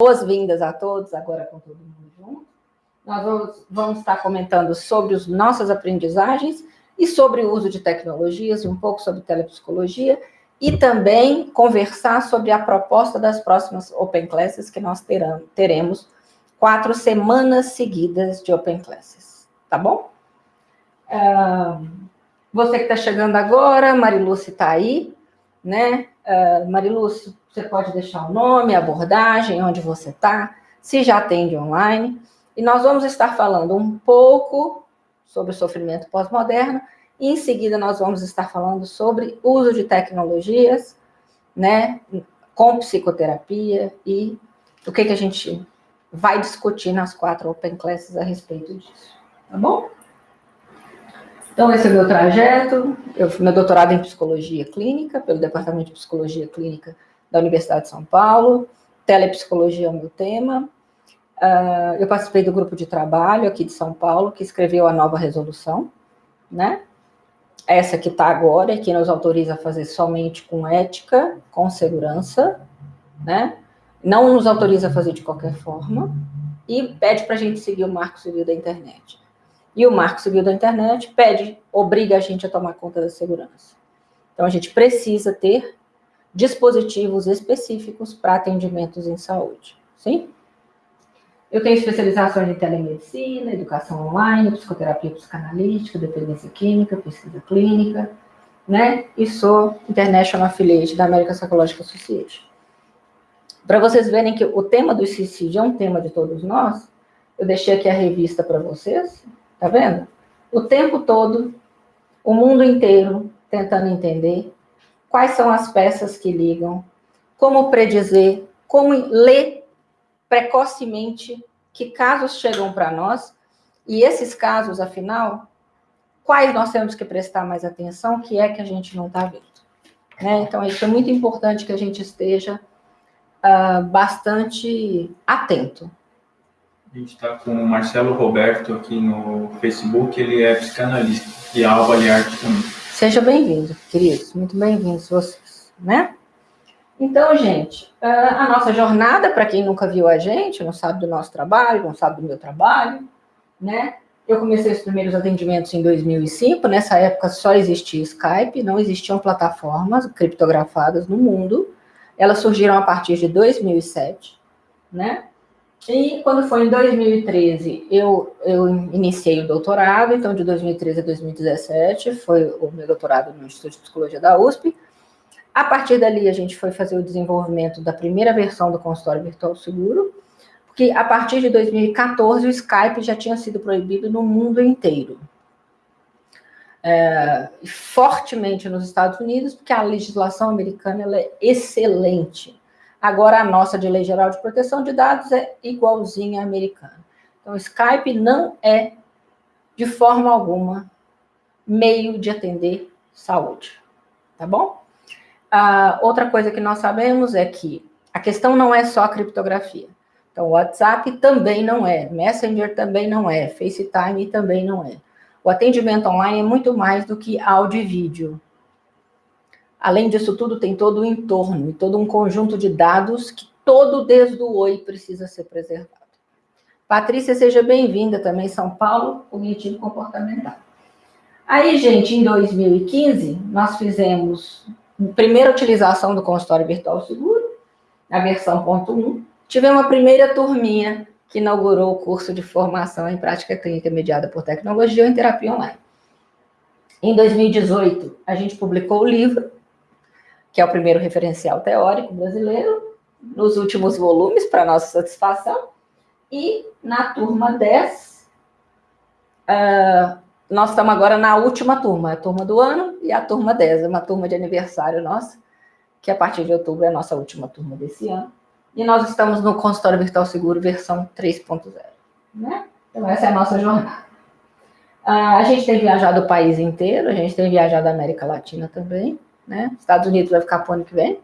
boas-vindas a todos, agora com todo mundo junto. Nós vamos, vamos estar comentando sobre as nossas aprendizagens e sobre o uso de tecnologias, um pouco sobre telepsicologia, e também conversar sobre a proposta das próximas Open Classes que nós terão, teremos quatro semanas seguidas de Open Classes, tá bom? Uh, você que está chegando agora, Mariluce está aí, né? Uh, Mariluce, você pode deixar o nome, a abordagem, onde você está, se já atende online. E nós vamos estar falando um pouco sobre o sofrimento pós-moderno, e em seguida nós vamos estar falando sobre uso de tecnologias, né, com psicoterapia e o que, que a gente vai discutir nas quatro Open Classes a respeito disso, tá bom? Então, esse é o meu trajeto. Eu fiz meu doutorado em psicologia clínica, pelo Departamento de Psicologia Clínica da Universidade de São Paulo. Telepsicologia é o meu tema. Uh, eu participei do grupo de trabalho aqui de São Paulo, que escreveu a nova resolução, né? Essa que está agora, que nos autoriza a fazer somente com ética, com segurança, né? Não nos autoriza a fazer de qualquer forma, e pede para a gente seguir o marco civil da internet. E o marco civil da internet pede, obriga a gente a tomar conta da segurança. Então, a gente precisa ter dispositivos específicos para atendimentos em saúde, sim? Eu tenho especializações em telemedicina, educação online, psicoterapia psicanalítica, dependência química, pesquisa clínica, né? E sou International Affiliate da American Psychological Association. Para vocês verem que o tema do suicídio é um tema de todos nós, eu deixei aqui a revista para vocês, tá vendo? O tempo todo, o mundo inteiro tentando entender quais são as peças que ligam, como predizer, como ler precocemente que casos chegam para nós, e esses casos, afinal, quais nós temos que prestar mais atenção, que é que a gente não está vendo. Né? Então, isso é muito importante que a gente esteja uh, bastante atento. A gente está com o Marcelo Roberto aqui no Facebook, ele é psicanalista, e Alva Liarte também. Seja bem-vindo, queridos, muito bem-vindos vocês, né? Então, gente, a nossa jornada, para quem nunca viu a gente, não sabe do nosso trabalho, não sabe do meu trabalho, né? Eu comecei os primeiros atendimentos em 2005, nessa época só existia Skype, não existiam plataformas criptografadas no mundo, elas surgiram a partir de 2007, né? E quando foi em 2013, eu, eu iniciei o doutorado, então de 2013 a 2017 foi o meu doutorado no Instituto de Psicologia da USP, a partir dali, a gente foi fazer o desenvolvimento da primeira versão do consultório virtual seguro, porque a partir de 2014 o Skype já tinha sido proibido no mundo inteiro. É, fortemente nos Estados Unidos, porque a legislação americana é excelente. Agora, a nossa de Lei Geral de Proteção de Dados é igualzinha à americana. Então, o Skype não é, de forma alguma, meio de atender saúde. Tá bom? Ah, outra coisa que nós sabemos é que a questão não é só a criptografia. Então, o WhatsApp também não é, Messenger também não é, FaceTime também não é. O atendimento online é muito mais do que áudio e vídeo. Além disso tudo, tem todo o entorno e todo um conjunto de dados que todo desde o Oi precisa ser preservado. Patrícia, seja bem-vinda também, São Paulo, Cognitivo Comportamental. Aí, gente, em 2015, nós fizemos primeira utilização do consultório virtual seguro, a versão ponto 1. Tivemos a primeira turminha que inaugurou o curso de formação em prática clínica mediada por tecnologia ou em terapia online. Em 2018, a gente publicou o livro, que é o primeiro referencial teórico brasileiro, nos últimos volumes, para nossa satisfação. E na turma 10, uh, nós estamos agora na última turma, a turma do ano e a turma 10, é uma turma de aniversário nossa, que a partir de outubro é a nossa última turma desse ano. E nós estamos no consultório virtual seguro versão 3.0. Né? Então, essa é a nossa jornada. Ah, a gente tem viajado o país inteiro, a gente tem viajado a América Latina também, né? Estados Unidos vai ficar para o ano que vem.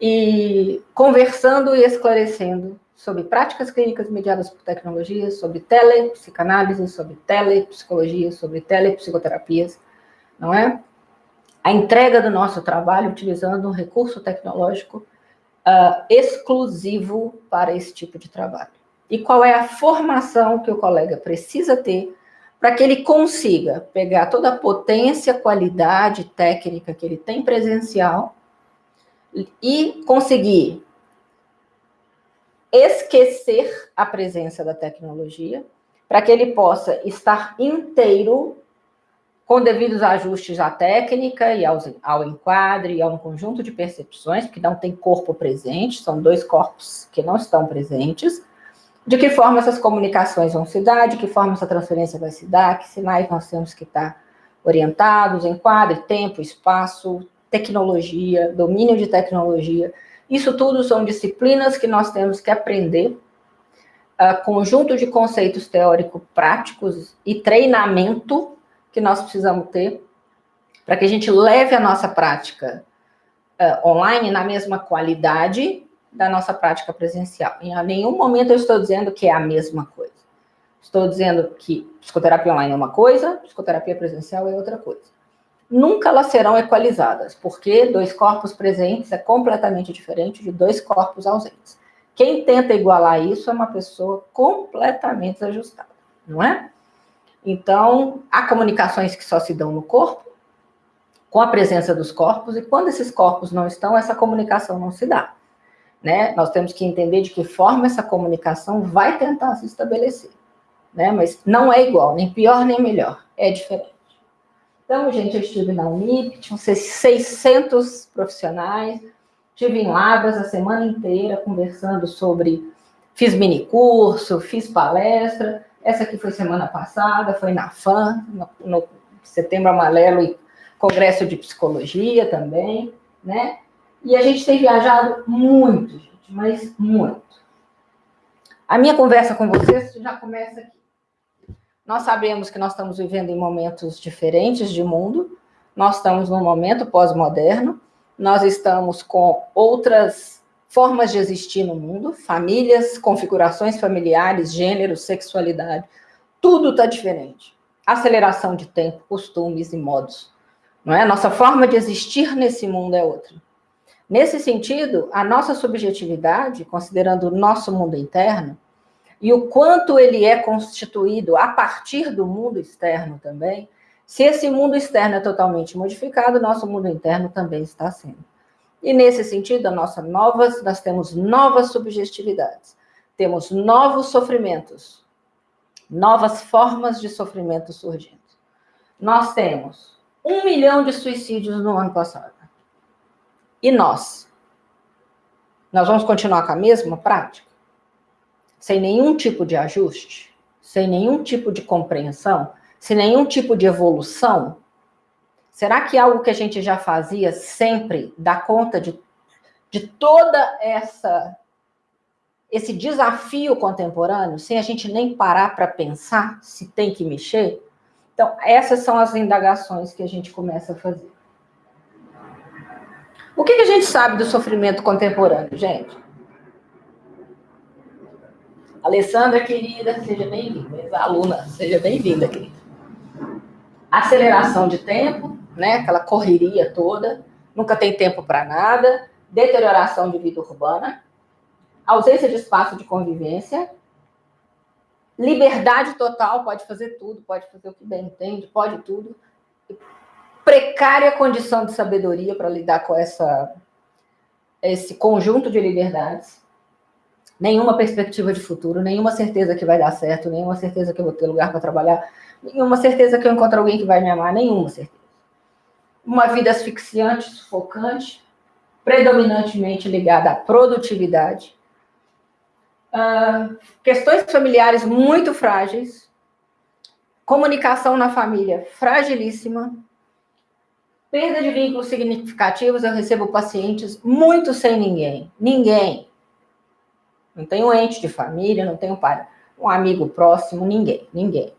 E conversando e esclarecendo sobre práticas clínicas mediadas por tecnologias, sobre telepsicanálise, sobre telepsicologia, sobre telepsicoterapias, não é? A entrega do nosso trabalho utilizando um recurso tecnológico uh, exclusivo para esse tipo de trabalho. E qual é a formação que o colega precisa ter para que ele consiga pegar toda a potência, qualidade técnica que ele tem presencial e conseguir esquecer a presença da tecnologia, para que ele possa estar inteiro com devidos ajustes à técnica e ao, enquadre e a um conjunto de percepções, porque não tem corpo presente, são dois corpos que não estão presentes, de que forma essas comunicações vão se dar, de que forma essa transferência vai se dar, que sinais nós temos que estar orientados, enquadre, tempo, espaço, tecnologia, domínio de tecnologia. Isso tudo são disciplinas que nós temos que aprender, uh, conjunto de conceitos teórico-práticos e treinamento que nós precisamos ter para que a gente leve a nossa prática uh, online na mesma qualidade da nossa prática presencial. Em nenhum momento eu estou dizendo que é a mesma coisa. Estou dizendo que psicoterapia online é uma coisa, psicoterapia presencial é outra coisa. Nunca elas serão equalizadas, porque dois corpos presentes é completamente diferente de dois corpos ausentes. Quem tenta igualar isso é uma pessoa completamente desajustada, não é? Então, há comunicações que só se dão no corpo, com a presença dos corpos, e quando esses corpos não estão, essa comunicação não se dá né? Nós temos que entender de que forma essa comunicação vai tentar se estabelecer, né? Mas não é igual, nem pior nem melhor, é diferente. Então, gente, eu estive na Unip, tinham 600 profissionais, estive em Lavras a semana inteira conversando sobre, fiz mini curso, fiz palestra, essa aqui foi semana passada, foi na FAM, no, no Setembro Amarelo e Congresso de Psicologia também, né? E a gente tem viajado muito, gente, mas muito. A minha conversa com vocês já começa aqui. Nós sabemos que nós estamos vivendo em momentos diferentes de mundo, nós estamos num momento pós-moderno, nós estamos com outras formas de existir no mundo, famílias, configurações familiares, gênero, sexualidade, tudo está diferente. Aceleração de tempo, costumes e modos. Não é? Nossa forma de existir nesse mundo é outra. Nesse sentido, a nossa subjetividade, considerando o nosso mundo interno, e o quanto ele é constituído a partir do mundo externo também, se esse mundo externo é totalmente modificado, nosso mundo interno também está sendo. E nesse sentido, a nossa nós temos novas subjetividades, temos novos sofrimentos, novas formas de sofrimento surgindo. Nós temos um milhão de suicídios no ano passado. E nós? Nós vamos continuar com a mesma prática? Sem nenhum tipo de ajuste? Sem nenhum tipo de compreensão? Sem nenhum tipo de evolução? Será que algo que a gente já fazia sempre dá conta de, de toda essa esse desafio contemporâneo, sem a gente nem parar para pensar se tem que mexer? Então, essas são as indagações que a gente começa a fazer. O que, que a gente sabe do sofrimento contemporâneo, gente? Alessandra, querida, seja bem-vinda. Aluna, seja bem-vinda, querida. Aceleração de tempo, né? Aquela correria toda, nunca tem tempo para nada, deterioração de vida urbana, ausência de espaço de convivência, liberdade total, pode fazer tudo, pode fazer o que bem entende, pode tudo precária condição de sabedoria para lidar com essa, esse conjunto de liberdades, nenhuma perspectiva de futuro, nenhuma certeza que vai dar certo, nenhuma certeza que eu vou ter lugar para trabalhar, nenhuma certeza que eu encontro alguém que vai me amar, nenhuma certeza. Uma vida asfixiante, sufocante, predominantemente ligada à produtividade, uh, questões familiares muito frágeis, comunicação na família fragilíssima, Perda de vínculos significativos, eu recebo pacientes muito sem ninguém. Ninguém. Não tenho ente de família, não tenho pai, um amigo próximo, ninguém, ninguém.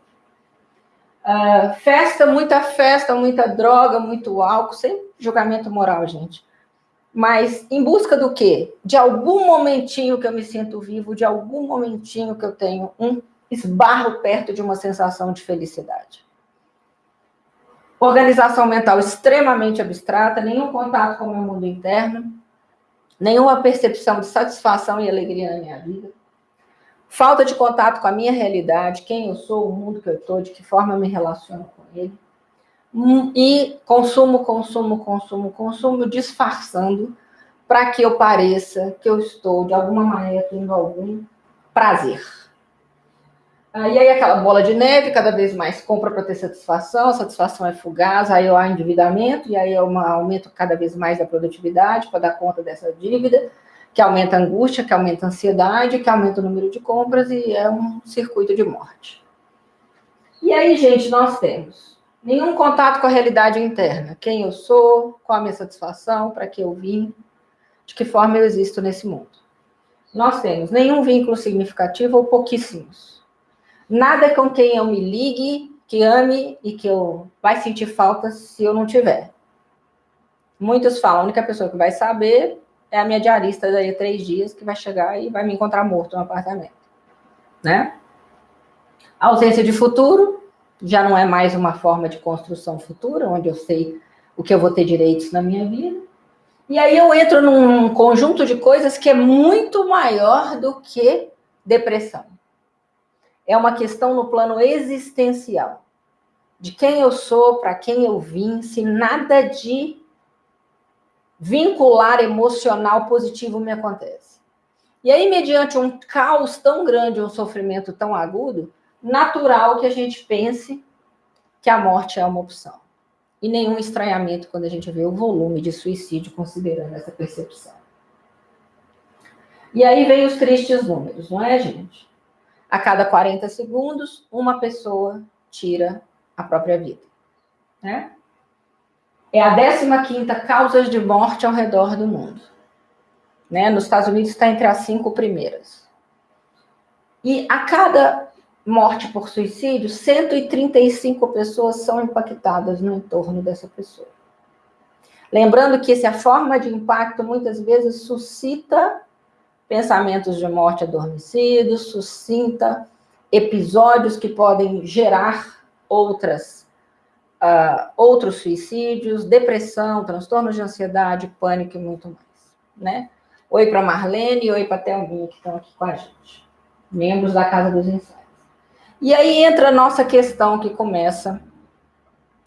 Uh, festa, muita festa, muita droga, muito álcool, sem julgamento moral, gente. Mas em busca do quê? De algum momentinho que eu me sinto vivo, de algum momentinho que eu tenho um esbarro perto de uma sensação de felicidade. Organização mental extremamente abstrata, nenhum contato com o meu mundo interno. nenhuma percepção de satisfação e alegria na minha vida, falta de contato com a minha realidade, quem eu sou, o mundo que eu estou, de que forma eu me relaciono com ele, hum, e consumo, consumo, consumo, consumo, disfarçando para que eu pareça que eu estou, de alguma maneira, tendo algum prazer. Ah, e aí aquela bola de neve, cada vez mais compra para ter satisfação, a satisfação é fugaz, aí há endividamento, e aí é um aumento cada vez mais da produtividade para dar conta dessa dívida, que aumenta a angústia, que aumenta a ansiedade, que aumenta o número de compras, e é um circuito de morte. E aí, gente, nós temos nenhum contato com a realidade interna. Quem eu sou, qual a minha satisfação, para que eu vim, de que forma eu existo nesse mundo. Nós temos nenhum vínculo significativo ou pouquíssimos Nada com quem eu me ligue, que ame e que eu vai sentir falta se eu não tiver. Muitos falam, a única pessoa que vai saber é a minha diarista daí a três dias, que vai chegar e vai me encontrar morto no apartamento. Né? A ausência de futuro já não é mais uma forma de construção futura, onde eu sei o que eu vou ter direitos na minha vida. E aí eu entro num conjunto de coisas que é muito maior do que depressão é uma questão no plano existencial. De quem eu sou, para quem eu vim, se nada de vincular emocional positivo me acontece. E aí, mediante um caos tão grande, um sofrimento tão agudo, natural que a gente pense que a morte é uma opção. E nenhum estranhamento quando a gente vê o volume de suicídio, considerando essa percepção. E aí vem os tristes números, não é, gente? A cada 40 segundos, uma pessoa tira a própria vida. Né? É a 15 causas de morte ao redor do mundo. Né? Nos Estados Unidos está entre as cinco primeiras. E a cada morte por suicídio, 135 pessoas são impactadas no entorno dessa pessoa. Lembrando que essa forma de impacto muitas vezes suscita pensamentos de morte adormecidos, sucinta episódios que podem gerar outras uh, outros suicídios, depressão, transtornos de ansiedade, pânico e muito mais, né? Oi para Marlene, oi para Thelminha que estão aqui com a gente, membros da Casa dos Ensaios. E aí entra a nossa questão que começa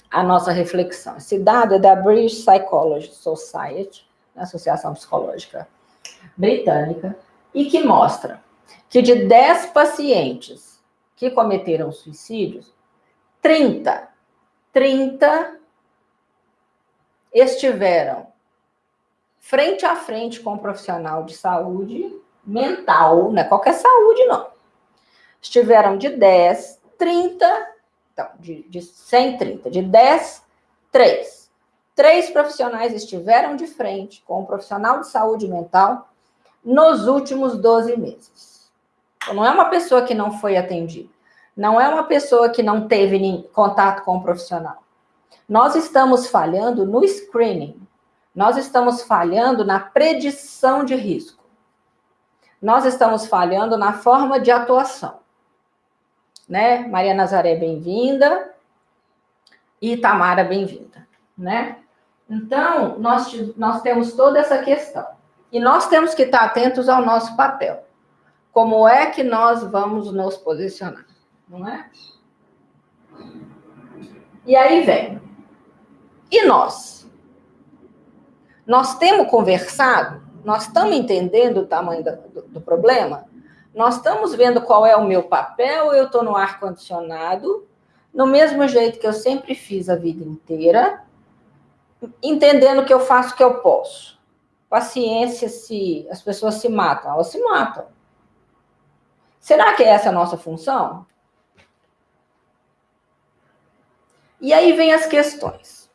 a nossa reflexão. Esse dado é da British Psychology Society, Associação Psicológica britânica e que mostra que de 10 pacientes que cometeram suicídios, 30, 30 estiveram frente a frente com um profissional de saúde mental, não é qualquer saúde, não. Estiveram de 10, 30, então, de, de 130, de 10, 3. Três profissionais estiveram de frente com um profissional de saúde mental nos últimos 12 meses. Então, não é uma pessoa que não foi atendida, não é uma pessoa que não teve contato com o um profissional. Nós estamos falhando no screening, nós estamos falhando na predição de risco, nós estamos falhando na forma de atuação. Né? Maria Nazaré, bem-vinda. E Tamara, bem-vinda. Né? Então, nós, nós temos toda essa questão. E nós temos que estar atentos ao nosso papel. Como é que nós vamos nos posicionar, não é? E aí vem. E nós? Nós temos conversado? Nós estamos entendendo o tamanho do, do problema? Nós estamos vendo qual é o meu papel? Eu estou no ar-condicionado, no mesmo jeito que eu sempre fiz a vida inteira, entendendo que eu faço o que eu posso paciência se as pessoas se matam, elas se matam. Será que essa é a nossa função? E aí vem as questões.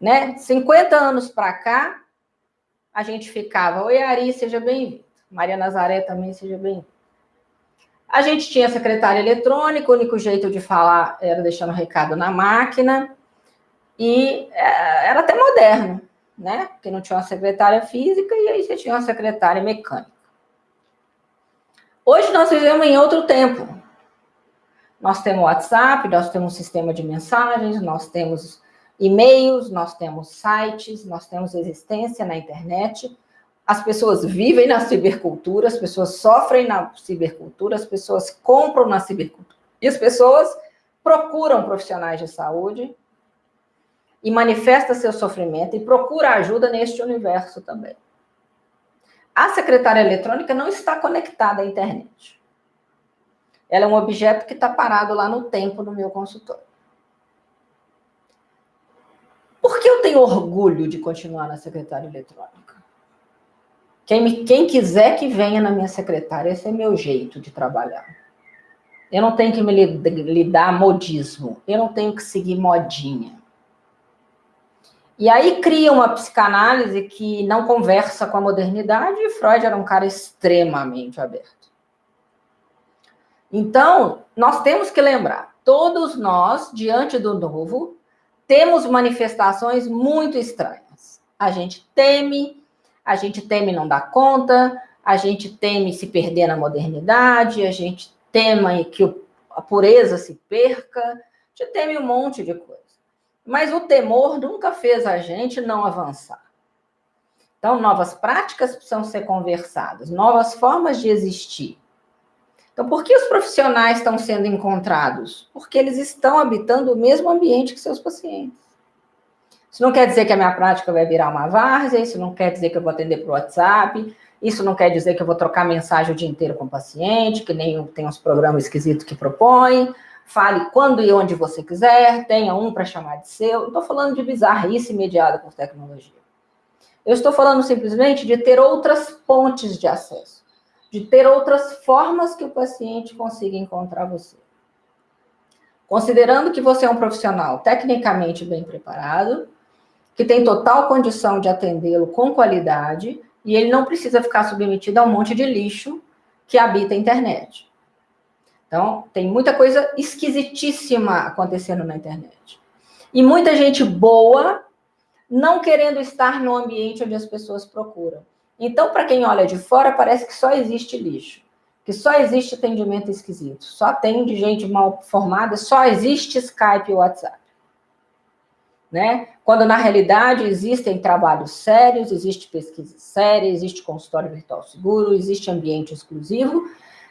Né? 50 anos para cá, a gente ficava, oi Ari, seja bem-vindo. Maria Nazaré também seja bem-vinda. A gente tinha secretária eletrônica, o único jeito de falar era deixando recado na máquina, e é, era até moderno né? Porque não tinha uma secretária física e aí você tinha uma secretária mecânica. Hoje nós vivemos em outro tempo. Nós temos WhatsApp, nós temos sistema de mensagens, nós temos e-mails, nós temos sites, nós temos existência na internet, as pessoas vivem na cibercultura, as pessoas sofrem na cibercultura, as pessoas compram na cibercultura. E as pessoas procuram profissionais de saúde e manifesta seu sofrimento e procura ajuda neste universo também. A secretária eletrônica não está conectada à internet. Ela é um objeto que está parado lá no tempo no meu consultório. Por que eu tenho orgulho de continuar na secretária eletrônica? Quem, me, quem quiser que venha na minha secretária, esse é meu jeito de trabalhar. Eu não tenho que me lidar modismo, eu não tenho que seguir modinha. E aí cria uma psicanálise que não conversa com a modernidade, e Freud era um cara extremamente aberto. Então, nós temos que lembrar, todos nós, diante do novo, temos manifestações muito estranhas. A gente teme, a gente teme não dar conta, a gente teme se perder na modernidade, a gente teme que a pureza se perca, a gente teme um monte de coisa. Mas o temor nunca fez a gente não avançar. Então, novas práticas precisam ser conversadas, novas formas de existir. Então, por que os profissionais estão sendo encontrados? Porque eles estão habitando o mesmo ambiente que seus pacientes. Isso não quer dizer que a minha prática vai virar uma várzea, isso não quer dizer que eu vou atender por WhatsApp, isso não quer dizer que eu vou trocar mensagem o dia inteiro com o paciente, que nem tem uns programas esquisitos que propõem, fale quando e onde você quiser, tenha um para chamar de seu. Não estou falando de bizarrice imediata por tecnologia. Eu estou falando simplesmente de ter outras pontes de acesso, de ter outras formas que o paciente consiga encontrar você. Considerando que você é um profissional tecnicamente bem preparado, que tem total condição de atendê-lo com qualidade, e ele não precisa ficar submetido a um monte de lixo que habita a internet. Então, tem muita coisa esquisitíssima acontecendo na internet. E muita gente boa não querendo estar no ambiente onde as pessoas procuram. Então, para quem olha de fora, parece que só existe lixo, que só existe atendimento esquisito, só tem de gente mal formada, só existe Skype e WhatsApp. Né? Quando na realidade existem trabalhos sérios, existe pesquisa séria, existe consultório virtual seguro, existe ambiente exclusivo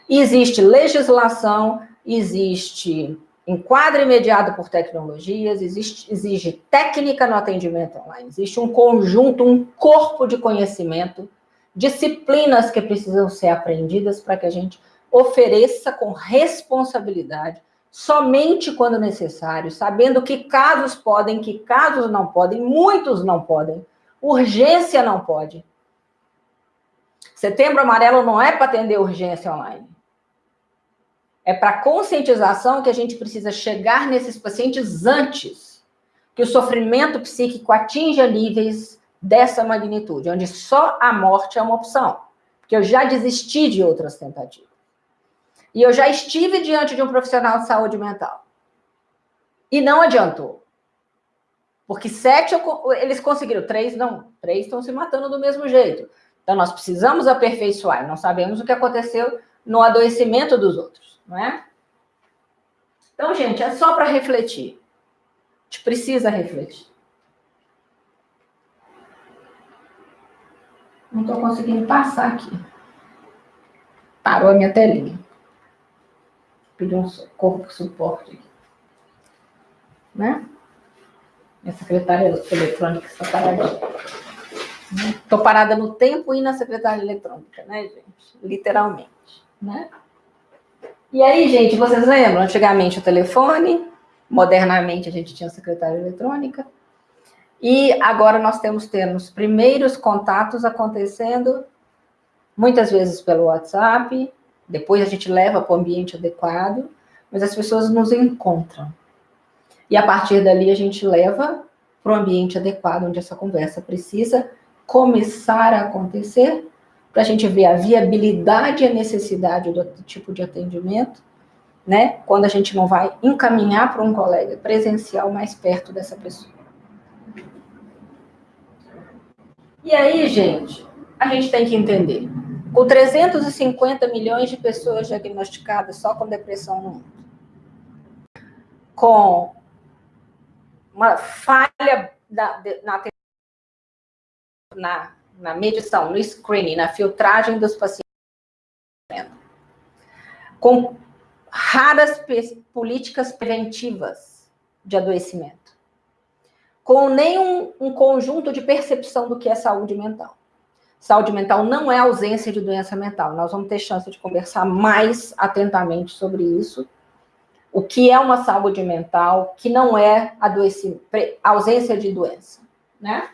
Existe legislação, existe enquadro imediato por tecnologias, existe, exige técnica no atendimento online, existe um conjunto, um corpo de conhecimento, disciplinas que precisam ser aprendidas para que a gente ofereça com responsabilidade, somente quando necessário, sabendo que casos podem, que casos não podem, muitos não podem, urgência não pode. Setembro Amarelo não é para atender urgência online. É para conscientização que a gente precisa chegar nesses pacientes antes que o sofrimento psíquico atinja níveis dessa magnitude, onde só a morte é uma opção. Porque eu já desisti de outras tentativas. E eu já estive diante de um profissional de saúde mental. E não adiantou. Porque sete eles conseguiram, três não. Três estão se matando do mesmo jeito. Então nós precisamos aperfeiçoar. Não sabemos o que aconteceu no adoecimento dos outros não é? Então, gente, é só para refletir. A gente precisa refletir. Não estou conseguindo passar aqui. Parou a minha telinha. Pedi um socorro suporte aqui. Né? Minha secretária eletrônica está parada. Estou parada no tempo e na secretária eletrônica, né, gente? Literalmente, né? E aí, gente, vocês lembram? Antigamente o telefone, modernamente a gente tinha secretária eletrônica. E agora nós temos tendo primeiros contatos acontecendo, muitas vezes pelo WhatsApp, depois a gente leva para o ambiente adequado, mas as pessoas nos encontram. E a partir dali a gente leva para o ambiente adequado, onde essa conversa precisa começar a acontecer para a gente ver a viabilidade e a necessidade do tipo de atendimento, né? Quando a gente não vai encaminhar para um colega presencial mais perto dessa pessoa. E aí, gente, a gente tem que entender. Com 350 milhões de pessoas diagnosticadas só com depressão no mundo, com uma falha na, na, na na medição, no screening, na filtragem dos pacientes com raras políticas preventivas de adoecimento, com nenhum um conjunto de percepção do que é saúde mental. Saúde mental não é ausência de doença mental. Nós vamos ter chance de conversar mais atentamente sobre isso. O que é uma saúde mental que não é ausência de doença, né?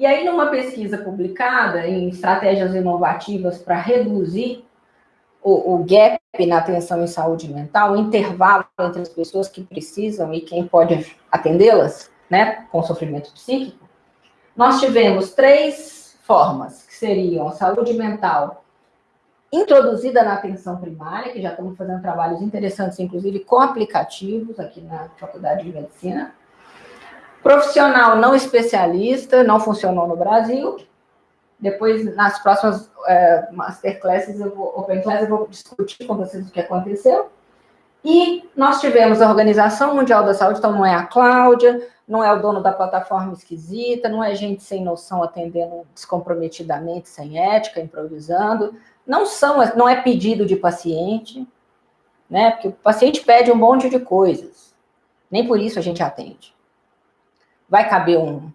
E aí, numa pesquisa publicada em estratégias inovativas para reduzir o, o, gap na atenção em saúde mental, o intervalo entre as pessoas que precisam e quem pode atendê-las, né, com sofrimento psíquico, nós tivemos três formas, que seriam saúde mental introduzida na atenção primária, que já estamos fazendo trabalhos interessantes, inclusive com aplicativos aqui na Faculdade de Medicina, Profissional não especialista, não funcionou no Brasil. Depois, nas próximas é, masterclasses, eu vou, open class, eu vou discutir com vocês o que aconteceu. E nós tivemos a Organização Mundial da Saúde, então não é a Cláudia, não é o dono da plataforma esquisita, não é gente sem noção atendendo descomprometidamente, sem ética, improvisando. Não são, não é pedido de paciente, né? Porque o paciente pede um monte de coisas. Nem por isso a gente atende vai caber um,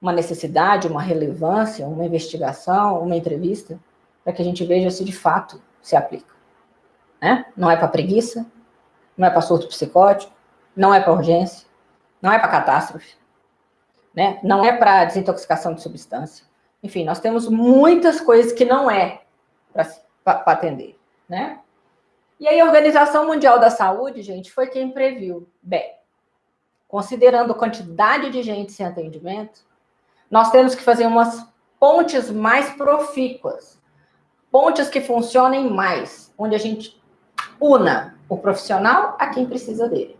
uma necessidade, uma relevância, uma investigação, uma entrevista, para que a gente veja se de fato se aplica. Né? Não é para preguiça, não é para surto psicótico, não é para urgência, não é para catástrofe, né? não é para desintoxicação de substância. Enfim, nós temos muitas coisas que não é para atender. Né? E aí a Organização Mundial da Saúde, gente, foi quem previu. Bem, considerando a quantidade de gente sem atendimento, nós temos que fazer umas pontes mais profícuas, pontes que funcionem mais, onde a gente una o profissional a quem precisa dele.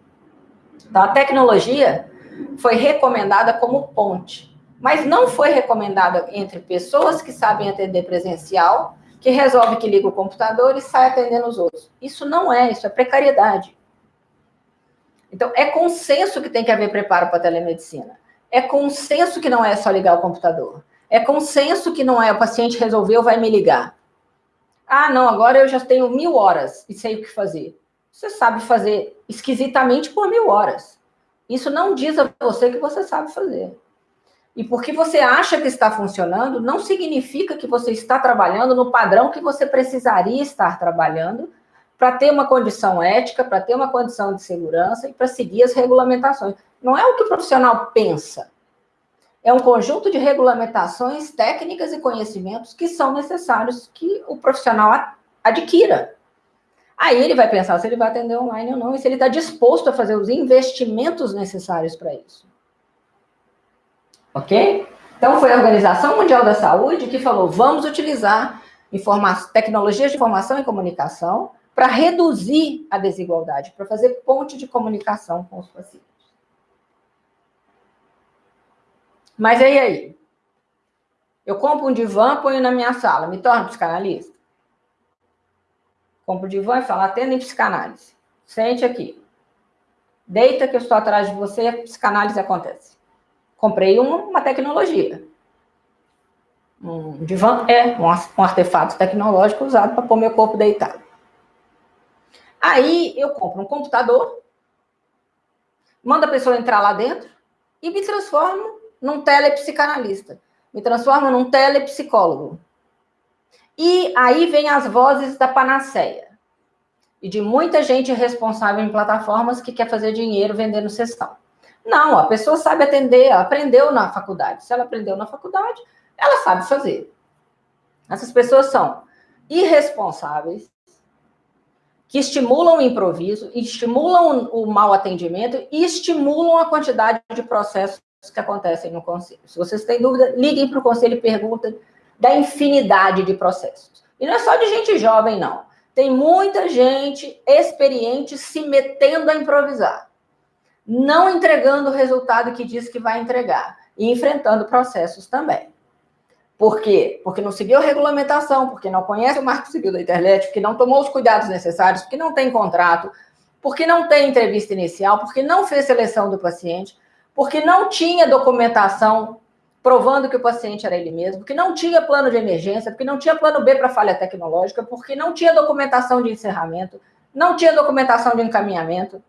Então, a tecnologia foi recomendada como ponte, mas não foi recomendada entre pessoas que sabem atender presencial, que resolve que liga o computador e sai atendendo os outros. Isso não é, isso é precariedade. Então, é consenso que tem que haver preparo para a telemedicina. É consenso que não é só ligar o computador. É consenso que não é o paciente resolveu, vai me ligar. Ah, não, agora eu já tenho mil horas e sei o que fazer. Você sabe fazer esquisitamente por mil horas. Isso não diz a você que você sabe fazer. E porque você acha que está funcionando, não significa que você está trabalhando no padrão que você precisaria estar trabalhando para ter uma condição ética, para ter uma condição de segurança e para seguir as regulamentações. Não é o que o profissional pensa. É um conjunto de regulamentações, técnicas e conhecimentos que são necessários que o profissional adquira. Aí ele vai pensar se ele vai atender online ou não, e se ele está disposto a fazer os investimentos necessários para isso. Ok? Então, foi a Organização Mundial da Saúde que falou: vamos utilizar tecnologias de informação e comunicação para reduzir a desigualdade, para fazer ponte de comunicação com os pacientes. Mas aí, aí? Eu compro um divã, ponho na minha sala, me torno psicanalista? Compro um divã e falo, atenda em psicanálise. Sente aqui. Deita que eu estou atrás de você, a psicanálise acontece. Comprei uma, uma tecnologia. Um divã é um artefato tecnológico usado para pôr meu corpo deitado. Aí eu compro um computador, mando a pessoa entrar lá dentro e me transformo num telepsicanalista. Me transformo num telepsicólogo. E aí vem as vozes da panaceia. E de muita gente responsável em plataformas que quer fazer dinheiro vendendo sessão. Não, a pessoa sabe atender, aprendeu na faculdade. Se ela aprendeu na faculdade, ela sabe fazer. Essas pessoas são irresponsáveis, que estimulam o improviso, estimulam o mau atendimento e estimulam a quantidade de processos que acontecem no conselho. Se vocês têm dúvida, liguem para o conselho e perguntem da infinidade de processos. E não é só de gente jovem, não. Tem muita gente experiente se metendo a improvisar, não entregando o resultado que diz que vai entregar e enfrentando processos também. Por quê? Porque não seguiu a regulamentação, porque não conhece o marco civil da internet, porque não tomou os cuidados necessários, porque não tem contrato, porque não tem entrevista inicial, porque não fez seleção do paciente, porque não tinha documentação provando que o paciente era ele mesmo, que não tinha plano de emergência, porque não tinha plano B para falha tecnológica, porque não tinha documentação de encerramento, não tinha documentação de encaminhamento.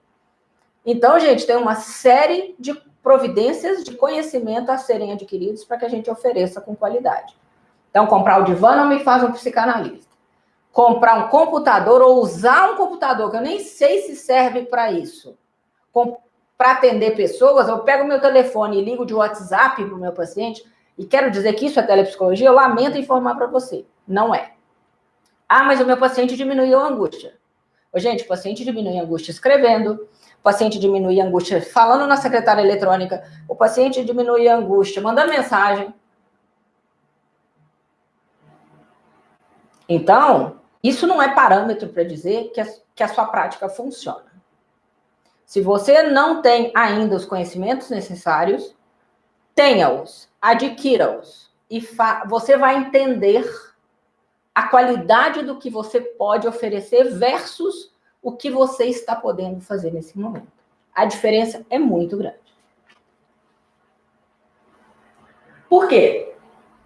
Então, gente, tem uma série de providências de conhecimento a serem adquiridos para que a gente ofereça com qualidade. Então, comprar o divã não me faz um psicanalista. Comprar um computador ou usar um computador, que eu nem sei se serve para isso, para atender pessoas, eu pego meu telefone e ligo de WhatsApp para o meu paciente e quero dizer que isso é telepsicologia, eu lamento informar para você. Não é. Ah, mas o meu paciente diminuiu a angústia. Gente, o paciente diminui a angústia escrevendo, paciente diminui a angústia falando na secretária eletrônica, o paciente diminui a angústia mandando mensagem. Então, isso não é parâmetro para dizer que a, que a sua prática funciona. Se você não tem ainda os conhecimentos necessários, tenha-os, adquira-os, e você vai entender a qualidade do que você pode oferecer versus o que você está podendo fazer nesse momento. A diferença é muito grande. Por quê?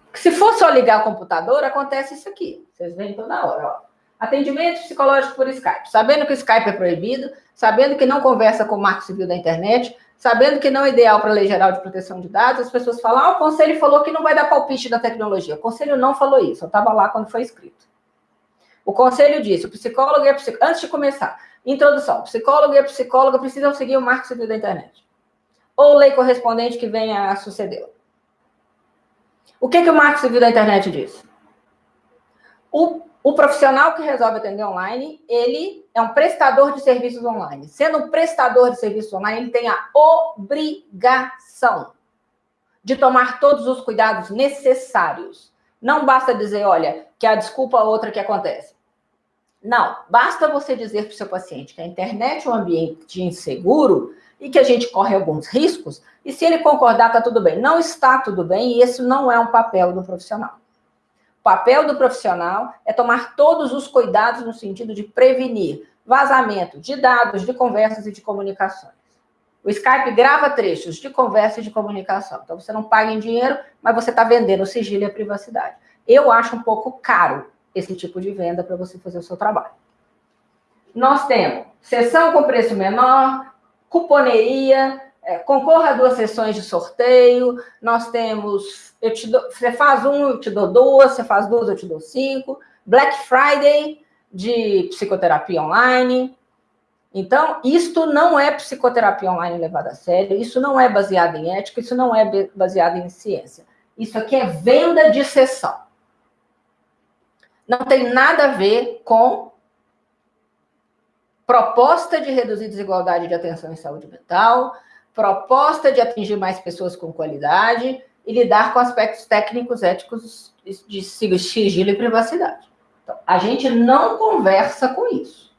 Porque se for só ligar o computador, acontece isso aqui. Vocês veem toda hora, ó. Atendimento psicológico por Skype. Sabendo que o Skype é proibido, sabendo que não conversa com o marco civil da internet, sabendo que não é ideal para a Lei Geral de Proteção de Dados, as pessoas falam, ah, o conselho falou que não vai dar palpite da tecnologia. O conselho não falou isso, eu estava lá quando foi escrito. O conselho disse, o psicólogo e a psicóloga, antes de começar, introdução, o psicólogo e a psicóloga precisam seguir o marco civil da internet. Ou lei correspondente que venha a sucedê-la. O que, que o marco civil da internet diz? O o profissional que resolve atender online, ele é um prestador de serviços online. Sendo um prestador de serviços online, ele tem a obrigação de tomar todos os cuidados necessários. Não basta dizer, olha, que a desculpa é outra que acontece. Não, basta você dizer para o seu paciente que a internet é um ambiente inseguro e que a gente corre alguns riscos, e se ele concordar, está tudo bem. Não está tudo bem, e esse não é um papel do profissional. O papel do profissional é tomar todos os cuidados no sentido de prevenir vazamento de dados, de conversas e de comunicações. O Skype grava trechos de conversa e de comunicação. Então, você não paga em dinheiro, mas você está vendendo o sigilo e a privacidade. Eu acho um pouco caro esse tipo de venda para você fazer o seu trabalho. Nós temos sessão com preço menor, cuponeria, é, concorra a duas sessões de sorteio, nós temos, eu te dou, você faz um, eu te dou duas, você faz duas, eu te dou cinco, Black Friday de psicoterapia online. Então, isto não é psicoterapia online levada a sério, isso não é baseado em ética, isso não é baseado em ciência. Isso aqui é venda de sessão. Não tem nada a ver com proposta de reduzir desigualdade de atenção em saúde mental, proposta de atingir mais pessoas com qualidade e lidar com aspectos técnicos, éticos de sigilo e privacidade. Então, a gente não conversa com isso.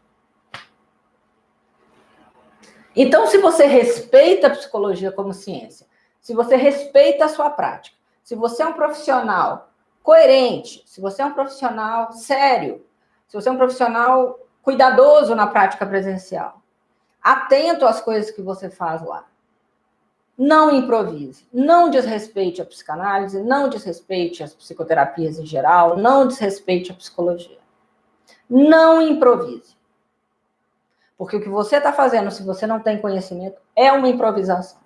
Então, se você respeita a psicologia como ciência, se você respeita a sua prática, se você é um profissional coerente, se você é um profissional sério, se você é um profissional cuidadoso na prática presencial, atento às coisas que você faz lá, não improvise, não desrespeite a psicanálise, não desrespeite as psicoterapias em geral, não desrespeite a psicologia. Não improvise. Porque o que você está fazendo, se você não tem conhecimento, é uma improvisação.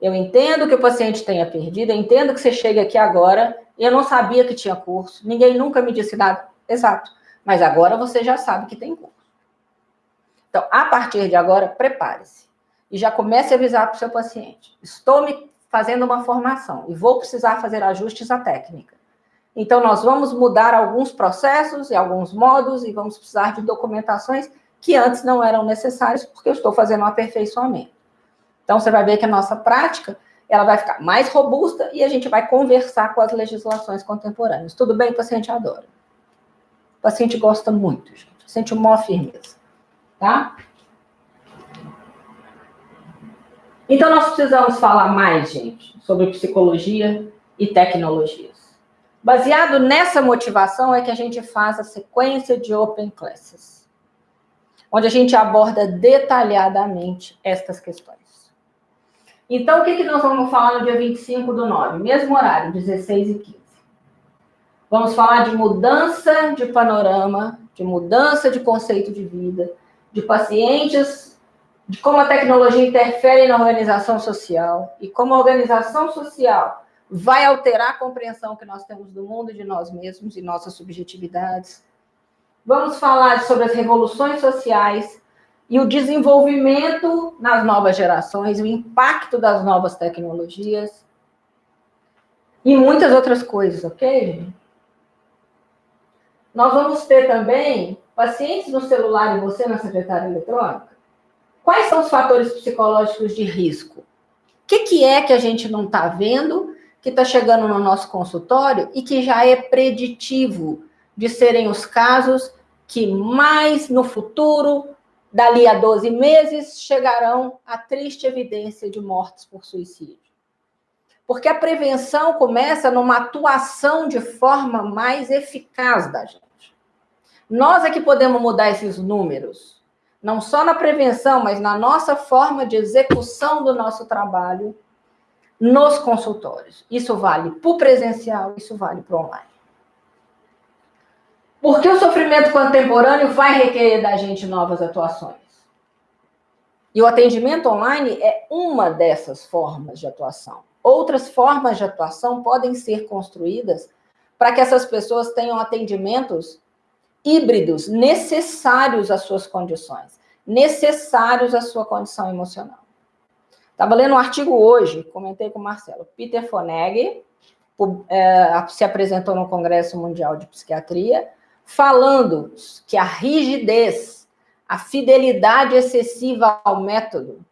Eu entendo que o paciente tenha perdido, eu entendo que você chega aqui agora, eu não sabia que tinha curso, ninguém nunca me disse nada. Exato. Mas agora você já sabe que tem curso. Então, a partir de agora, prepare-se e já comece a avisar para o seu paciente. Estou me fazendo uma formação e vou precisar fazer ajustes à técnica. Então, nós vamos mudar alguns processos e alguns modos e vamos precisar de documentações que antes não eram necessárias, porque eu estou fazendo um aperfeiçoamento. Então, você vai ver que a nossa prática ela vai ficar mais robusta e a gente vai conversar com as legislações contemporâneas. Tudo bem? O paciente adora. O paciente gosta muito, gente. Sente uma firmeza. Tá? Então, nós precisamos falar mais, gente, sobre psicologia e tecnologias. Baseado nessa motivação é que a gente faz a sequência de Open Classes, onde a gente aborda detalhadamente estas questões. Então, o que, que nós vamos falar no dia 25 do 9? Mesmo horário, 16 e 15. Vamos falar de mudança de panorama, de mudança de conceito de vida, de pacientes, de como a tecnologia interfere na organização social e como a organização social vai alterar a compreensão que nós temos do mundo de nós mesmos e nossas subjetividades. Vamos falar sobre as revoluções sociais e o desenvolvimento nas novas gerações, o impacto das novas tecnologias e muitas outras coisas, ok? Nós vamos ter também pacientes no celular e você na secretária eletrônica. Quais são os fatores psicológicos de risco? O que, que é que a gente não está vendo, que está chegando no nosso consultório e que já é preditivo de serem os casos que mais no futuro, dali a 12 meses, chegarão à triste evidência de mortes por suicídio? Porque a prevenção começa numa atuação de forma mais eficaz da gente. Nós é que podemos mudar esses números, não só na prevenção, mas na nossa forma de execução do nosso trabalho nos consultórios. Isso vale para o presencial, isso vale para o online. Porque o sofrimento contemporâneo vai requerer da gente novas atuações. E o atendimento online é uma dessas formas de atuação. Outras formas de atuação podem ser construídas para que essas pessoas tenham atendimentos híbridos necessários às suas condições, necessários à sua condição emocional. Estava lendo um artigo hoje, comentei com o Marcelo. Peter Foneg é, se apresentou no Congresso Mundial de Psiquiatria, falando que a rigidez, a fidelidade excessiva ao método,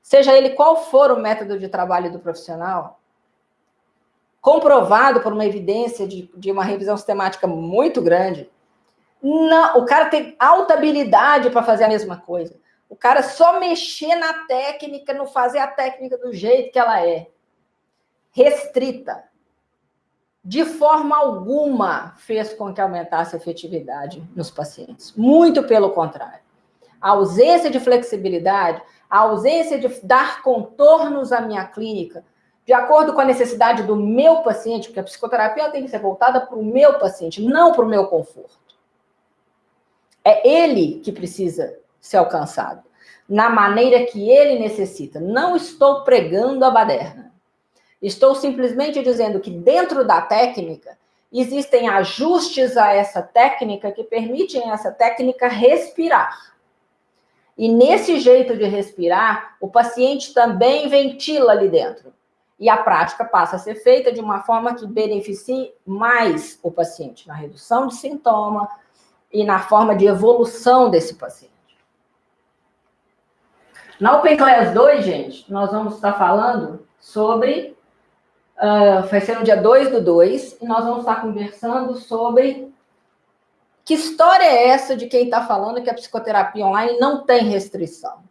seja ele qual for o método de trabalho do profissional, comprovado por uma evidência de, de uma revisão sistemática muito grande, não, o cara tem alta habilidade para fazer a mesma coisa. O cara só mexer na técnica, não fazer a técnica do jeito que ela é. Restrita. De forma alguma fez com que aumentasse a efetividade nos pacientes. Muito pelo contrário. A ausência de flexibilidade, a ausência de dar contornos à minha clínica, de acordo com a necessidade do meu paciente, porque a psicoterapia tem que ser voltada para o meu paciente, não para o meu conforto. É ele que precisa ser alcançado, na maneira que ele necessita. Não estou pregando a baderna. Estou simplesmente dizendo que dentro da técnica existem ajustes a essa técnica que permitem essa técnica respirar. E nesse jeito de respirar, o paciente também ventila ali dentro. E a prática passa a ser feita de uma forma que beneficie mais o paciente na redução de sintoma, e na forma de evolução desse paciente. Na Open Class 2, gente, nós vamos estar falando sobre. Uh, vai ser no dia 2 do 2, e nós vamos estar conversando sobre que história é essa de quem está falando que a psicoterapia online não tem restrição.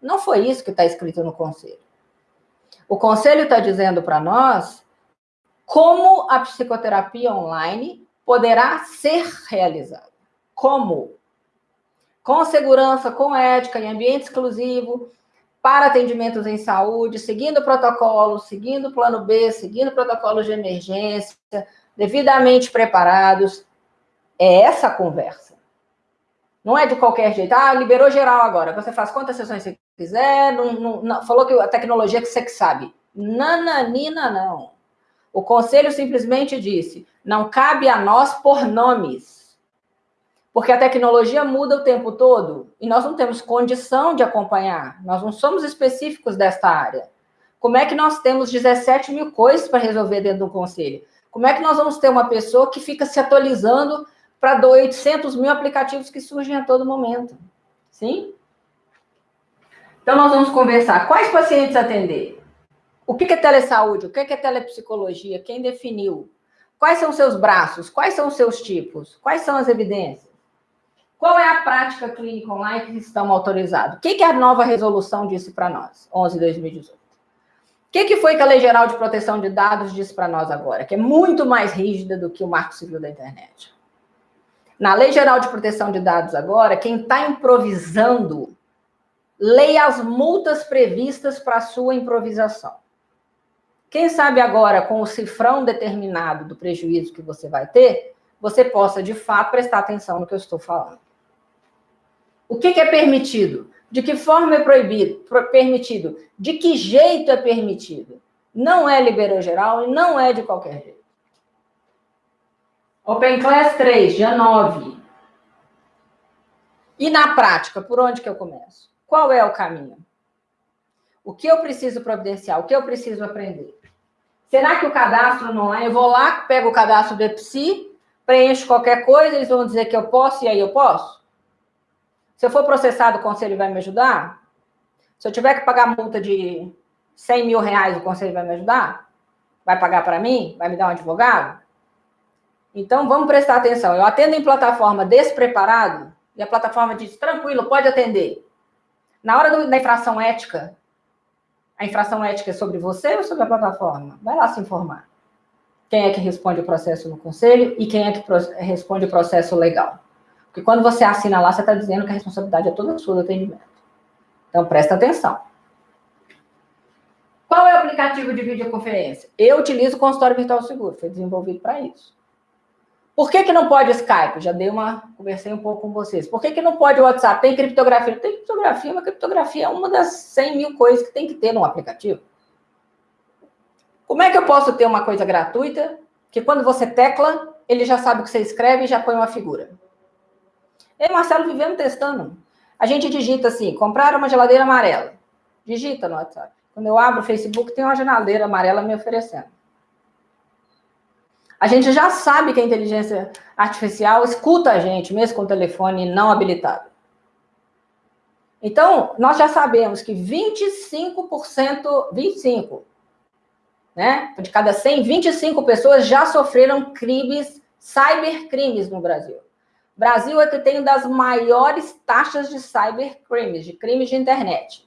Não foi isso que está escrito no conselho. O conselho está dizendo para nós como a psicoterapia online poderá ser realizada. Como? Com segurança, com ética, em ambiente exclusivo, para atendimentos em saúde, seguindo o protocolo, seguindo o plano B, seguindo protocolos de emergência, devidamente preparados. É essa conversa. Não é de qualquer jeito. Ah, liberou geral agora. Você faz quantas sessões você quiser. Não, não, não, falou que a tecnologia que você que sabe. Nananina, não. O conselho simplesmente disse: não cabe a nós por nomes. Porque a tecnologia muda o tempo todo e nós não temos condição de acompanhar. Nós não somos específicos desta área. Como é que nós temos 17 mil coisas para resolver dentro do conselho? Como é que nós vamos ter uma pessoa que fica se atualizando para 800 mil aplicativos que surgem a todo momento? Sim? Então, nós vamos conversar. Quais pacientes atender? O que é telesaúde? O que é telepsicologia? Quem definiu? Quais são seus braços? Quais são seus tipos? Quais são as evidências? Qual é a prática clínica online que estamos autorizados? O que, que a nova resolução disse para nós, 11 de 2018? O que, que foi que a Lei Geral de Proteção de Dados disse para nós agora? Que é muito mais rígida do que o Marco Civil da Internet. Na Lei Geral de Proteção de Dados agora, quem está improvisando leia as multas previstas para a sua improvisação. Quem sabe agora, com o cifrão determinado do prejuízo que você vai ter, você possa, de fato, prestar atenção no que eu estou falando. O que, que é permitido? De que forma é proibido? Permitido? De que jeito é permitido? Não é liberou geral e não é de qualquer jeito. Open Class 3, dia 9. E na prática, por onde que eu começo? Qual é o caminho? O que eu preciso providenciar? O que eu preciso aprender? Será que o cadastro não é? Eu vou lá, pego o cadastro do EPSI, preencho qualquer coisa, eles vão dizer que eu posso e aí eu posso? Se eu for processado, o conselho vai me ajudar? Se eu tiver que pagar multa de 100 mil reais, o conselho vai me ajudar? Vai pagar para mim? Vai me dar um advogado? Então, vamos prestar atenção. Eu atendo em plataforma despreparado e a plataforma diz, tranquilo, pode atender. Na hora do, da infração ética, a infração ética é sobre você ou sobre a plataforma? Vai lá se informar. Quem é que responde o processo no conselho e quem é que responde o processo legal? Porque quando você assina lá, você está dizendo que a responsabilidade é toda sua do atendimento. Então, presta atenção. Qual é o aplicativo de videoconferência? Eu utilizo o consultório virtual seguro, foi desenvolvido para isso. Por que, que não pode Skype? Já dei uma. Conversei um pouco com vocês. Por que, que não pode WhatsApp? Tem criptografia? Tem criptografia, mas criptografia é uma das 100 mil coisas que tem que ter num aplicativo. Como é que eu posso ter uma coisa gratuita que quando você tecla, ele já sabe o que você escreve e já põe uma figura? Eu e Marcelo vivemos testando. A gente digita assim: comprar uma geladeira amarela. Digita no WhatsApp. Quando eu abro o Facebook, tem uma geladeira amarela me oferecendo. A gente já sabe que a inteligência artificial escuta a gente, mesmo com telefone não habilitado. Então, nós já sabemos que 25%, 25, né? De cada 100, 25 pessoas já sofreram crimes, cybercrimes no Brasil. Brasil é que tem das maiores taxas de cybercrimes, de crimes de internet.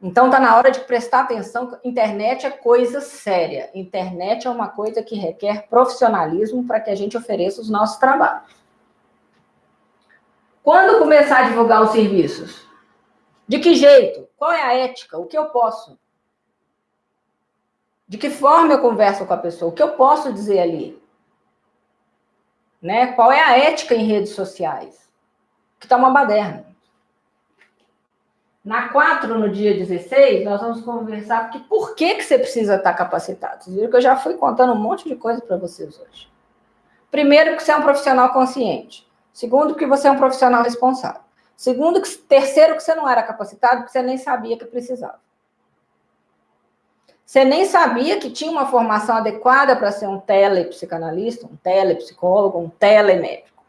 Então está na hora de prestar atenção. Internet é coisa séria. Internet é uma coisa que requer profissionalismo para que a gente ofereça os nossos trabalhos. Quando começar a divulgar os serviços? De que jeito? Qual é a ética? O que eu posso? De que forma eu converso com a pessoa? O que eu posso dizer ali? Né? Qual é a ética em redes sociais? Que está uma baderna. Na 4, no dia 16, nós vamos conversar porque por que, que você precisa estar capacitado. Vocês viram que eu já fui contando um monte de coisa para vocês hoje. Primeiro, que você é um profissional consciente. Segundo, que você é um profissional responsável. Segundo, que, terceiro, que você não era capacitado, porque você nem sabia que precisava. Você nem sabia que tinha uma formação adequada para ser um telepsicanalista, um telepsicólogo, um telemédico.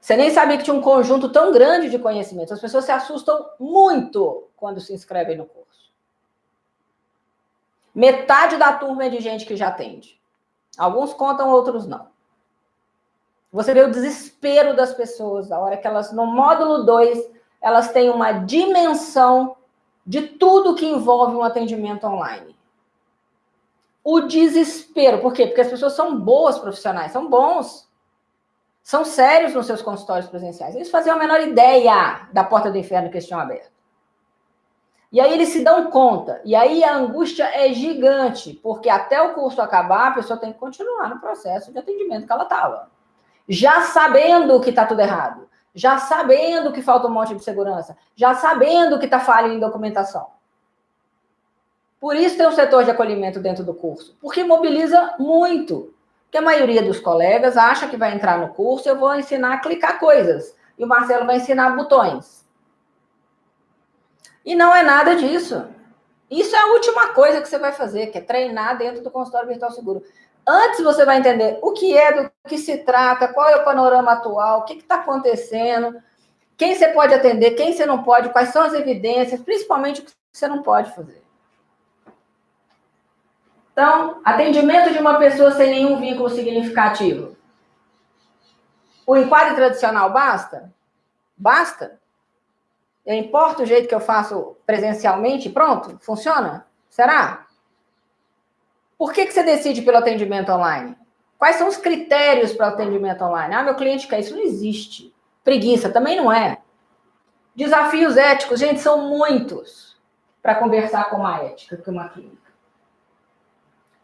Você nem sabia que tinha um conjunto tão grande de conhecimentos. As pessoas se assustam muito quando se inscrevem no curso. Metade da turma é de gente que já atende. Alguns contam, outros não. Você vê o desespero das pessoas, a hora que elas, no módulo 2, elas têm uma dimensão de tudo que envolve um atendimento online. O desespero, por quê? Porque as pessoas são boas profissionais, são bons são sérios nos seus consultórios presenciais. Eles faziam a menor ideia da porta do inferno que estão abertos. E aí eles se dão conta. E aí a angústia é gigante, porque até o curso acabar, a pessoa tem que continuar no processo de atendimento que ela estava. Já sabendo que está tudo errado. Já sabendo que falta um monte de segurança. Já sabendo que está falha em documentação. Por isso tem um setor de acolhimento dentro do curso. Porque mobiliza muito. Porque a maioria dos colegas acha que vai entrar no curso, eu vou ensinar a clicar coisas. E o Marcelo vai ensinar botões. E não é nada disso. Isso é a última coisa que você vai fazer, que é treinar dentro do consultório virtual seguro. Antes você vai entender o que é, do que se trata, qual é o panorama atual, o que está acontecendo, quem você pode atender, quem você não pode, quais são as evidências, principalmente o que você não pode fazer. Então, atendimento de uma pessoa sem nenhum vínculo significativo. O enquadre tradicional basta? Basta? Eu importo o jeito que eu faço presencialmente pronto? Funciona? Será? Por que, que você decide pelo atendimento online? Quais são os critérios para o atendimento online? Ah, meu cliente quer isso. Não existe. Preguiça também não é. Desafios éticos, gente, são muitos para conversar com uma ética, com uma clínica.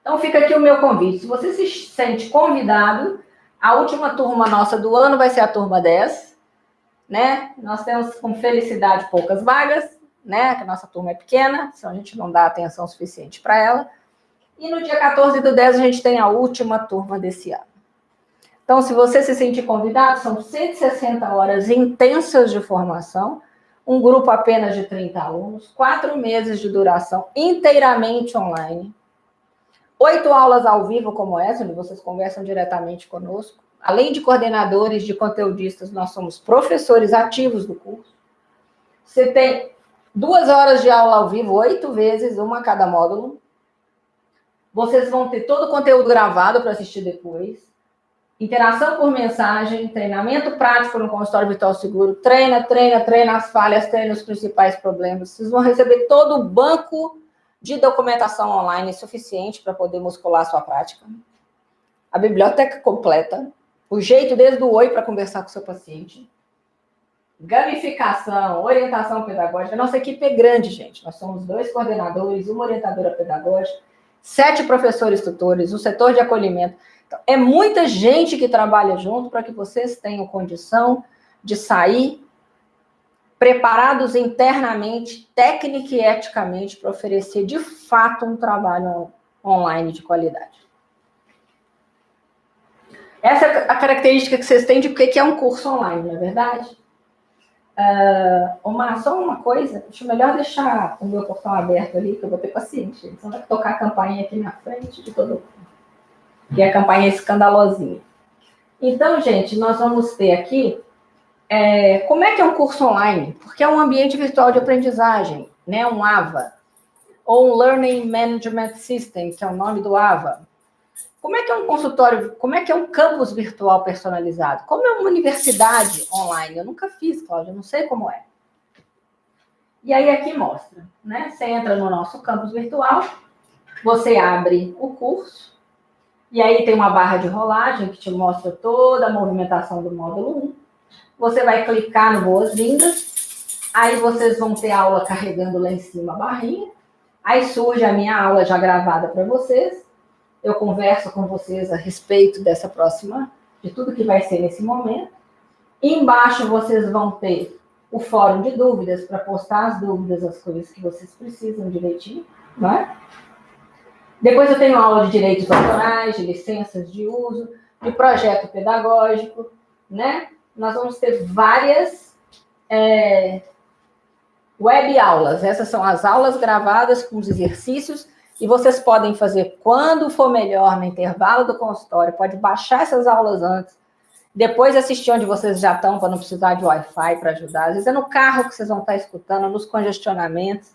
Então fica aqui o meu convite. Se você se sente convidado, a última turma nossa do ano vai ser a turma 10, né? Nós temos com felicidade poucas vagas, né? Que a nossa turma é pequena, então a gente não dá atenção suficiente para ela. E no dia 14 do 10 a gente tem a última turma desse ano. Então, se você se sentir convidado, são 160 horas intensas de formação, um grupo apenas de 30 alunos, quatro meses de duração, inteiramente online, oito aulas ao vivo como essa, onde vocês conversam diretamente conosco. Além de coordenadores, de conteudistas, nós somos professores ativos do curso. Você tem duas horas de aula ao vivo, oito vezes, uma a cada módulo. Vocês vão ter todo o conteúdo gravado para assistir depois. Interação por mensagem, treinamento prático no consultório virtual seguro. Treina, treina, treina as falhas, treina os principais problemas. Vocês vão receber todo o banco de documentação online suficiente para poder muscular a sua prática, a biblioteca completa, o jeito desde o oi para conversar com o seu paciente, gamificação, orientação pedagógica. Nossa equipe é grande, gente. Nós somos dois coordenadores, uma orientadora pedagógica, sete professores tutores, o setor de acolhimento. Então, é muita gente que trabalha junto para que vocês tenham condição de sair preparados internamente, técnica e eticamente, para oferecer de fato um trabalho online de qualidade. Essa é a característica que vocês têm de o que é um curso online, não é verdade? Uh, Omar, só uma coisa, acho melhor deixar o meu portão aberto ali, que eu vou ter paciente. Senão vai tocar a campainha aqui na frente de todo mundo. E a campainha escandalosinha. Então, gente, nós vamos ter aqui é, como é que é um curso online? Porque é um ambiente virtual de aprendizagem, né? Um AVA, ou um Learning Management System, que é o nome do AVA. Como é que é um consultório, como é que é um campus virtual personalizado? Como é uma universidade online? Eu nunca fiz, Cláudia, não sei como é. E aí aqui mostra, né? Você entra no nosso campus virtual, você abre o curso, e aí tem uma barra de rolagem que te mostra toda a movimentação do módulo 1. Você vai clicar no Boas-Vindas, aí vocês vão ter aula carregando lá em cima a barrinha, aí surge a minha aula já gravada para vocês, eu converso com vocês a respeito dessa próxima, de tudo que vai ser nesse momento. Embaixo vocês vão ter o fórum de dúvidas para postar as dúvidas, as coisas que vocês precisam direitinho, né? Depois eu tenho aula de direitos autorais, de licenças de uso, de projeto pedagógico, né? nós vamos ter várias é, web aulas. Essas são as aulas gravadas com os exercícios e vocês podem fazer quando for melhor no intervalo do consultório. Pode baixar essas aulas antes, depois assistir onde vocês já estão para não precisar de Wi-Fi para ajudar. Às vezes é no carro que vocês vão estar escutando, nos congestionamentos,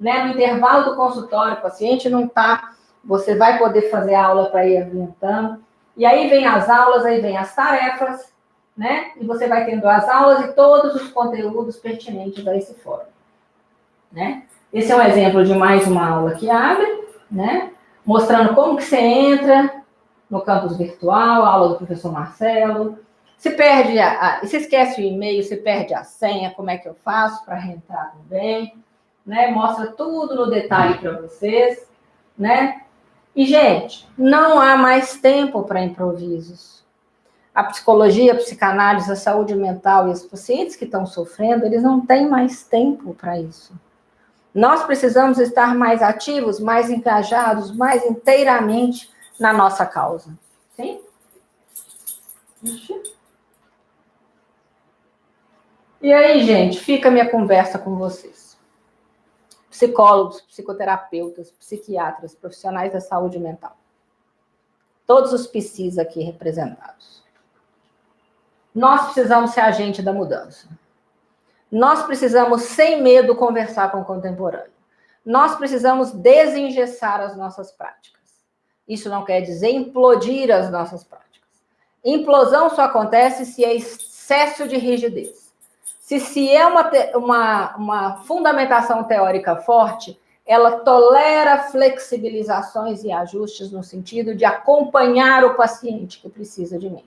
né? No intervalo do consultório, o paciente não está, você vai poder fazer a aula para ir adiantando. E aí vem as aulas, aí vem as tarefas, né? E você vai tendo as aulas e todos os conteúdos pertinentes a esse fórum, né? Esse é um exemplo de mais uma aula que abre, né? Mostrando como que você entra no campus virtual, aula do professor Marcelo. Se perde, a, a, se esquece o e-mail, se perde a senha, como é que eu faço para reentrar também, né? Mostra tudo no detalhe para vocês, né? E, gente, não há mais tempo para improvisos a psicologia, a psicanálise, a saúde mental e os pacientes que estão sofrendo, eles não têm mais tempo para isso. Nós precisamos estar mais ativos, mais engajados, mais inteiramente na nossa causa. Sim? E aí, gente, fica a minha conversa com vocês. Psicólogos, psicoterapeutas, psiquiatras, profissionais da saúde mental. Todos os PCs aqui representados. Nós precisamos ser agente da mudança. Nós precisamos, sem medo, conversar com o contemporâneo. Nós precisamos desengessar as nossas práticas. Isso não quer dizer implodir as nossas práticas. Implosão só acontece se é excesso de rigidez. Se, se é uma, uma, uma fundamentação teórica forte, ela tolera flexibilizações e ajustes no sentido de acompanhar o paciente que precisa de mim.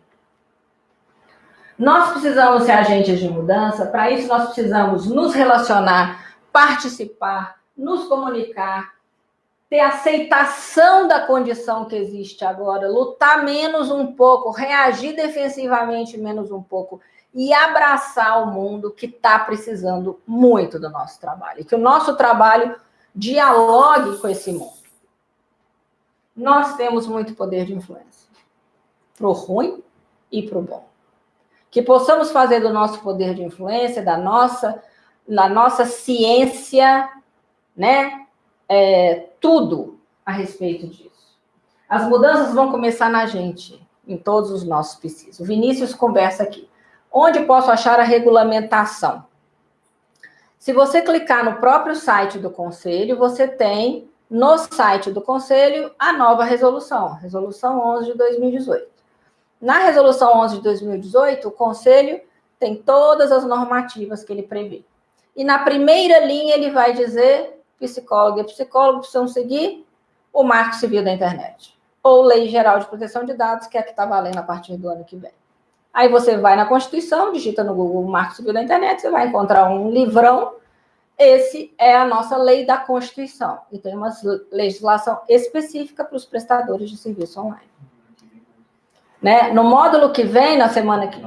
Nós precisamos ser agentes de mudança, para isso nós precisamos nos relacionar, participar, nos comunicar, ter aceitação da condição que existe agora, lutar menos um pouco, reagir defensivamente menos um pouco e abraçar o mundo que está precisando muito do nosso trabalho. Que o nosso trabalho dialogue com esse mundo. Nós temos muito poder de influência, para o ruim e para o bom. Que possamos fazer do nosso poder de influência, da nossa, da nossa ciência, né? é, tudo a respeito disso. As mudanças vão começar na gente, em todos os nossos psis. O Vinícius conversa aqui. Onde posso achar a regulamentação? Se você clicar no próprio site do Conselho, você tem no site do Conselho a nova resolução, Resolução 11 de 2018. Na Resolução 11 de 2018, o Conselho tem todas as normativas que ele prevê. E na primeira linha ele vai dizer psicólogo e psicólogo precisam seguir o Marco Civil da Internet. Ou Lei Geral de Proteção de Dados, que é a que está valendo a partir do ano que vem. Aí você vai na Constituição, digita no Google Marco Civil da Internet, você vai encontrar um livrão. Esse é a nossa lei da Constituição. E tem uma legislação específica para os prestadores de serviço online. Né? No módulo que vem, na semana que.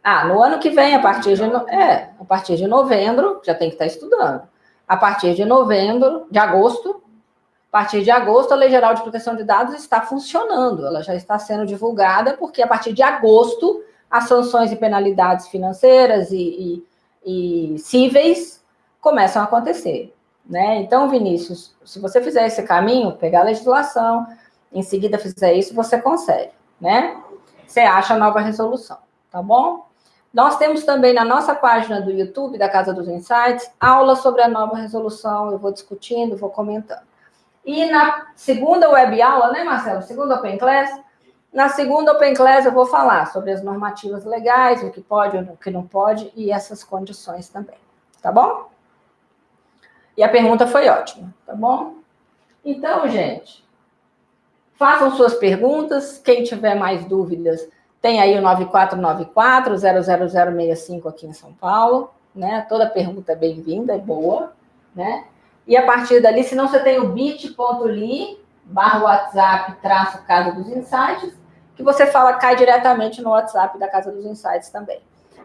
Ah, no ano que vem, a partir de, no... é, a partir de novembro, já tem que estar estudando a partir de novembro, de agosto, a partir de agosto, a Lei Geral de Proteção de Dados está funcionando, ela já está sendo divulgada, porque a partir de agosto, as sanções e penalidades financeiras e, e, e cíveis começam a acontecer. Né? Então, Vinícius, se você fizer esse caminho, pegar a legislação, em seguida fizer isso, você consegue, né? Você acha a nova resolução, tá bom? Nós temos também na nossa página do YouTube, da Casa dos Insights, aula sobre a nova resolução. Eu vou discutindo, vou comentando. E na segunda web aula, né, Marcelo? Segunda Open Class. Na segunda Open Class eu vou falar sobre as normativas legais, o que pode, o que não pode e essas condições também. Tá bom? E a pergunta foi ótima, tá bom? Então, gente, façam suas perguntas. Quem tiver mais dúvidas, tem aí o 9494-00065 aqui em São Paulo, né? Toda pergunta é bem-vinda, é boa, né? E a partir dali, se não você tem o bit.ly barra WhatsApp traço Casa dos Insights, que você fala, cai diretamente no WhatsApp da Casa dos Insights também.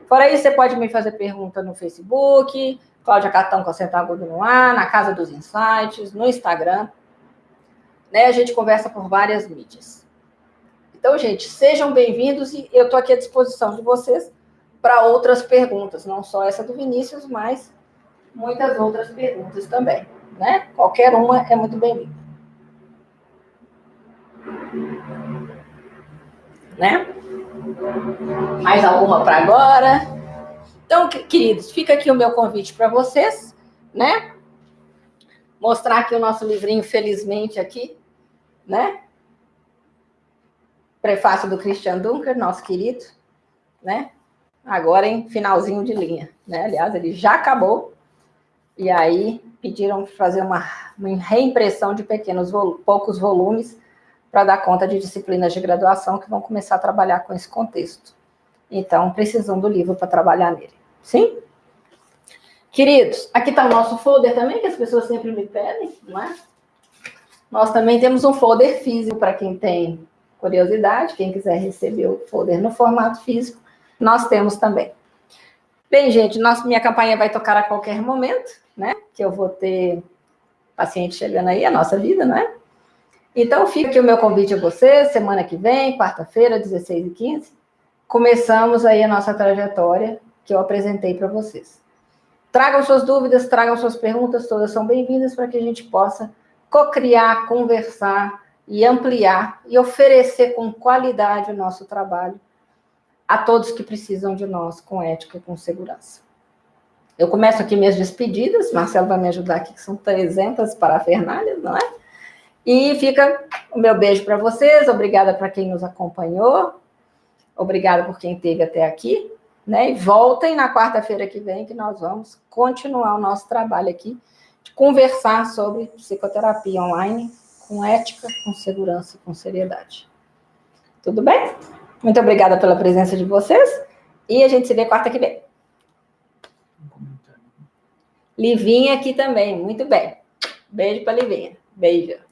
Fora isso, você pode me fazer pergunta no Facebook, Cláudia Catão com acento agudo no ar, na Casa dos Insights, no Instagram. Né? A gente conversa por várias mídias. Então, gente, sejam bem-vindos e eu estou aqui à disposição de vocês para outras perguntas, não só essa do Vinícius, mas muitas outras perguntas também, né? Qualquer uma é muito bem-vinda. Né? Mais alguma para agora? Então, queridos, fica aqui o meu convite para vocês, né? Mostrar aqui o nosso livrinho, felizmente, aqui, né? prefácio do Christian Dunker, nosso querido, né? Agora em finalzinho de linha, né? Aliás, ele já acabou. E aí pediram fazer uma, uma reimpressão de pequenos, poucos volumes para dar conta de disciplinas de graduação que vão começar a trabalhar com esse contexto. Então, precisam do livro para trabalhar nele. Sim? Queridos, aqui está o nosso folder também, que as pessoas sempre me pedem, não é? Nós também temos um folder físico para quem tem curiosidade, quem quiser receber o folder no formato físico, nós temos também. Bem, gente, nossa, minha campanha vai tocar a qualquer momento, né? Que eu vou ter paciente chegando aí, a nossa vida, não é? Então, fica aqui o meu convite a vocês, semana que vem, quarta-feira, 16 e 15 começamos aí a nossa trajetória que eu apresentei para vocês. Tragam suas dúvidas, tragam suas perguntas, todas são bem-vindas para que a gente possa co-criar, conversar, e ampliar e oferecer com qualidade o nosso trabalho a todos que precisam de nós com ética e com segurança. Eu começo aqui minhas despedidas, Marcelo vai me ajudar aqui, que são 300 parafernálias, não é? E fica o meu beijo para vocês, obrigada para quem nos acompanhou, obrigada por quem esteve até aqui, né? E voltem na quarta-feira que vem, que nós vamos continuar o nosso trabalho aqui, conversar sobre psicoterapia online com ética, com segurança, com seriedade. Tudo bem? Muito obrigada pela presença de vocês. E a gente se vê quarta que vem. Livinha aqui também, muito bem. Beijo para Livinha. Beijo.